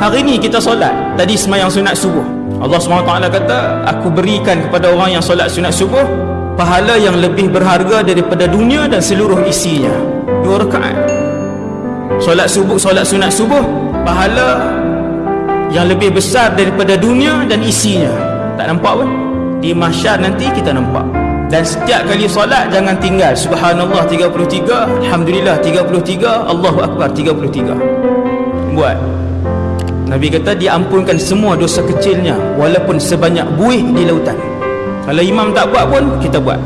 hari ni kita solat. Tadi semayang sunat subuh. Allah SWT kata aku berikan kepada orang yang solat sunat subuh pahala yang lebih berharga daripada dunia dan seluruh isinya. Dua rakaat. Solat subuh solat sunat subuh pahala yang lebih besar daripada dunia dan isinya. Tak nampak pun? Di mahsyar nanti kita nampak. Dan setiap kali solat jangan tinggal. Subhanallah 33 alhamdulillah 33 Allahu akbar 33 buat Nabi kata diampunkan semua dosa kecilnya walaupun sebanyak buih di lautan. Kalau imam tak buat pun kita buat